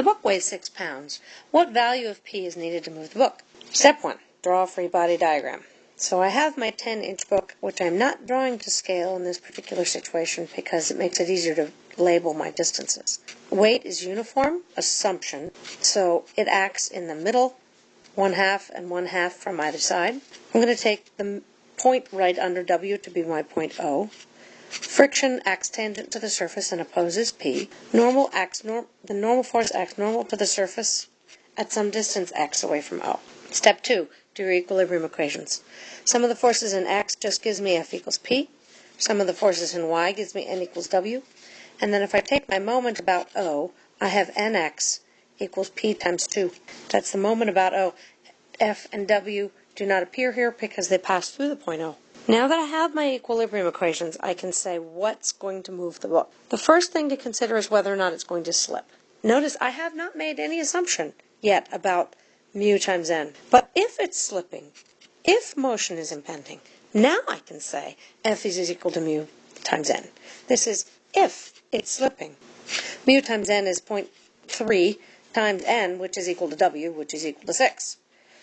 The book weighs 6 pounds. What value of P is needed to move the book? Step 1. Draw a free body diagram. So I have my 10 inch book, which I'm not drawing to scale in this particular situation because it makes it easier to label my distances. Weight is uniform, assumption, so it acts in the middle, one half and one half from either side. I'm going to take the point right under W to be my point O. Friction acts tangent to the surface and opposes P. Normal acts norm the normal force acts normal to the surface at some distance x away from O. Step 2. Do your equilibrium equations. Sum of the forces in x just gives me F equals P. Sum of the forces in y gives me N equals W. And then if I take my moment about O, I have Nx equals P times 2. That's the moment about O. F and W do not appear here because they pass through the point O. Now that I have my equilibrium equations, I can say what's going to move the book. The first thing to consider is whether or not it's going to slip. Notice I have not made any assumption yet about mu times n. But if it's slipping, if motion is impending, now I can say F is equal to mu times n. This is if it's slipping. Mu times n is 0.3 times n, which is equal to W, which is equal to 6.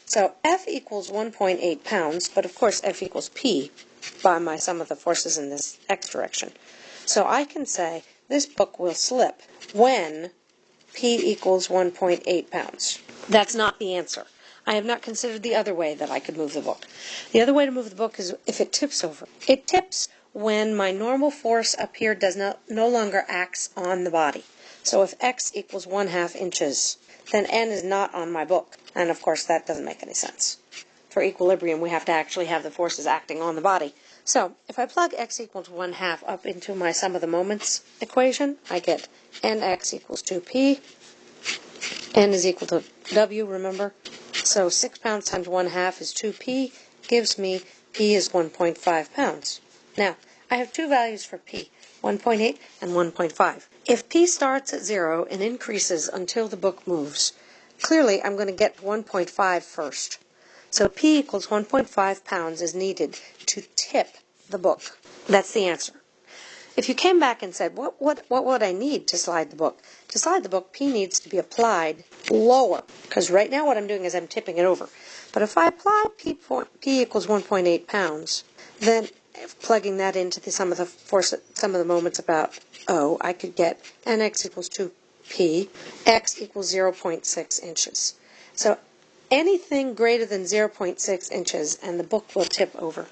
So F equals 1.8 pounds, but of course F equals P by my sum of the forces in this x direction. So I can say this book will slip when P equals 1.8 pounds. That's not the answer. I have not considered the other way that I could move the book. The other way to move the book is if it tips over. It tips when my normal force up here does not no longer acts on the body. So if x equals 1 half inches, then n is not on my book. And of course, that doesn't make any sense. For equilibrium, we have to actually have the forces acting on the body. So if I plug x equals 1 half up into my sum of the moments equation, I get nx equals 2p. n is equal to w, remember? So 6 pounds times 1 half is 2p, gives me p is 1.5 pounds. Now, I have two values for p, 1.8 and 1.5. If p starts at 0 and increases until the book moves, clearly I'm going to get 1.5 first. So p equals 1.5 pounds is needed to tip the book. That's the answer. If you came back and said, what, what, what would I need to slide the book? To slide the book, P needs to be applied lower, because right now what I'm doing is I'm tipping it over. But if I apply P, P equals 1.8 pounds, then plugging that into the sum of the force, sum of the moments about O, I could get nx equals 2p, x equals 0.6 inches. So anything greater than 0.6 inches and the book will tip over.